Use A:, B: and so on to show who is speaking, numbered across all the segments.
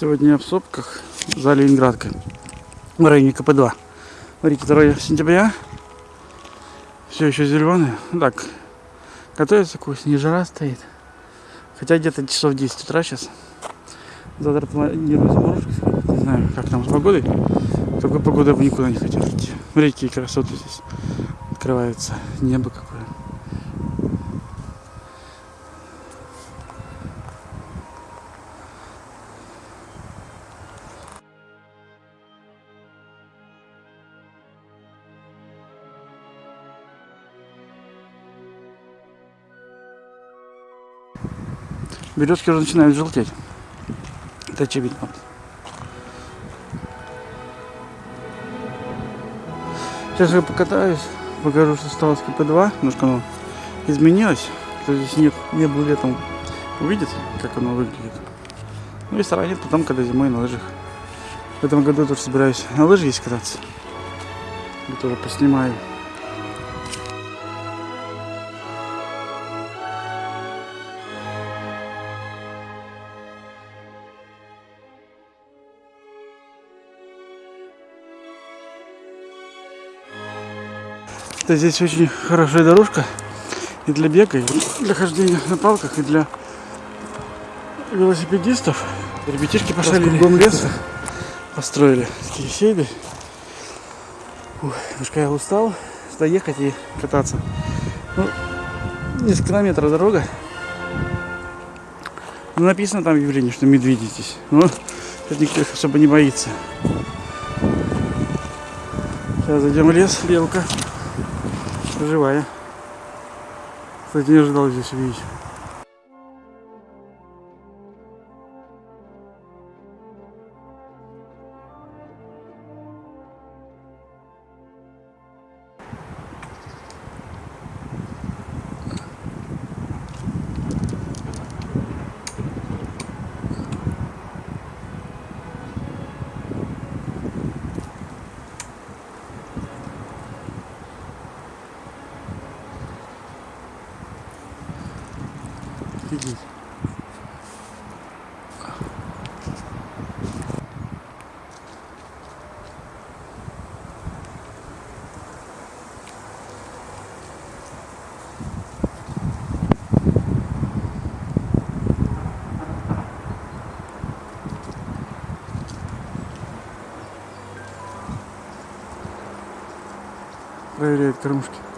A: Сегодня я в Сопках за Ленинградкой в районе КП-2. Смотрите, 2 сентября. Все еще зеленое. Так, готовится осени, жара стоит. Хотя где-то часов 10 утра сейчас. Завтра планирую заморозки сходить. Не знаю, как там с погодой. Только погода я бы никуда не хотел идти. Смотрите, какие красоты здесь открываются. Небо какое. Березки уже начинают желтеть. Это очевидно. Сейчас я покатаюсь, покажу, что стало с КП-2. Немножко оно изменилось. Кто здесь нет, не был летом, увидит, как оно выглядит. Ну и сравнит потом, когда зимой на лыжах. В этом году тоже собираюсь на лыжах здесь кататься. Я тоже поснимаю. Это здесь очень хорошая дорожка и для бега, и для хождения на палках, и для велосипедистов. Ребятишки пошли кругом леса, построили такие сейды. Ух, немножко я устал, сюда ехать и кататься. Ну, несколько километров дорога. Ну, написано там в явлении, что медведи здесь. Но тут никто их особо не боится. Сейчас зайдем в лес, белка живая. Кстати, не ожидал здесь увидеть. Офигеть. Проверяет кормушки.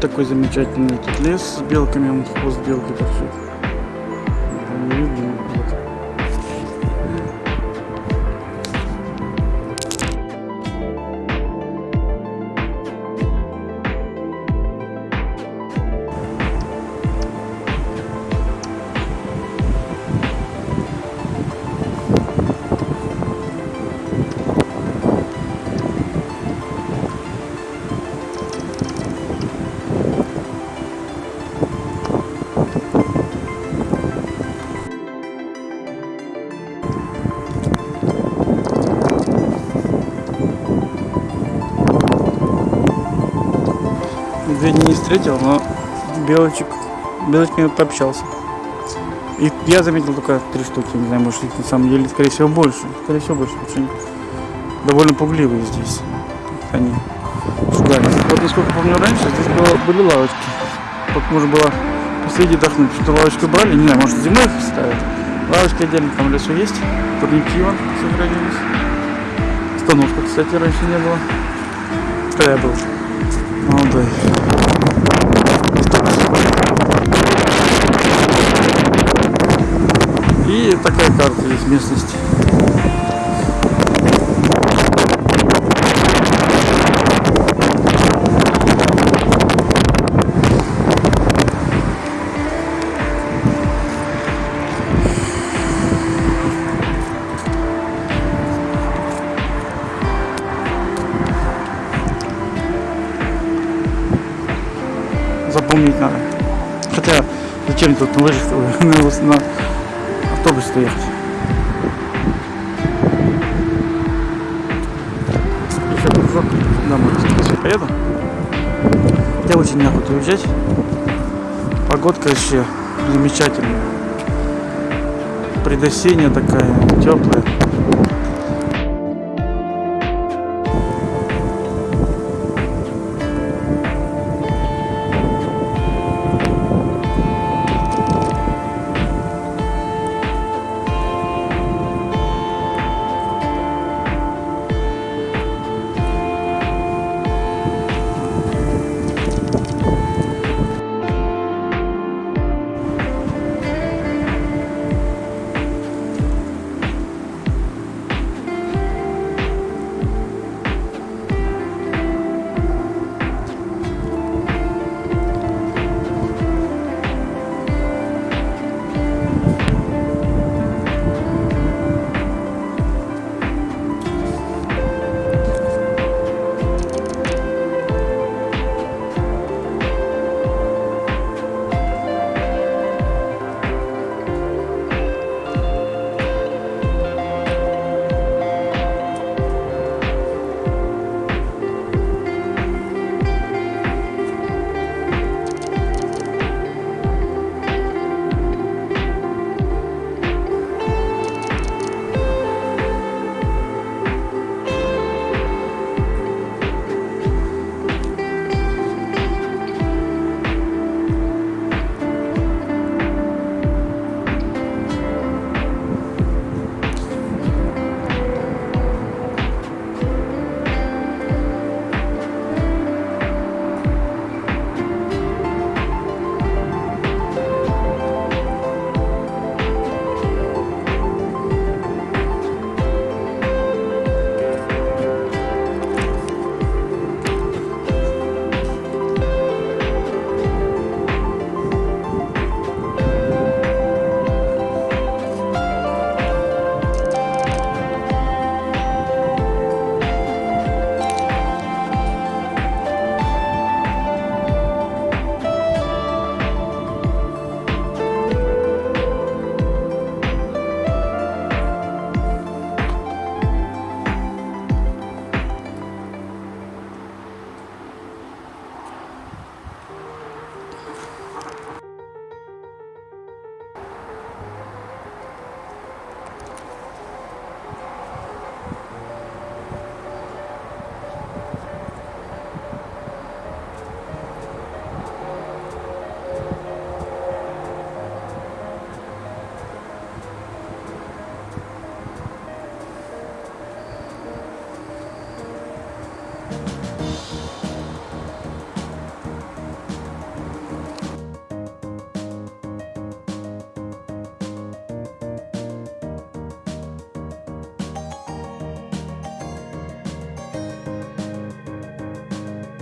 A: Какой замечательный тут лес с белками, он хвост белки торчит. Там Медведя не встретил, но белочек, белочками пообщался. И я заметил только три штуки, не знаю, может их на самом деле, скорее всего, больше. Скорее всего, больше, потому довольно пугливые здесь. Они шугались. Вот насколько помню раньше, здесь было, были лавочки. Вот можно было посидеть отдохнуть. Что лавочку брали, не знаю, может зимой их ставят. Лавочки отдельно там в лесу есть. Турники вон сохранились. Остановка, кстати, раньше не было. Когда я был молодой. Карта есть местности. Запомнить надо. Хотя, зачем тут на лыжах на, на автобус кружок домой, поеду. Я очень неохота уезжать. Погодка вообще замечательная. Предосенняя такая, теплая.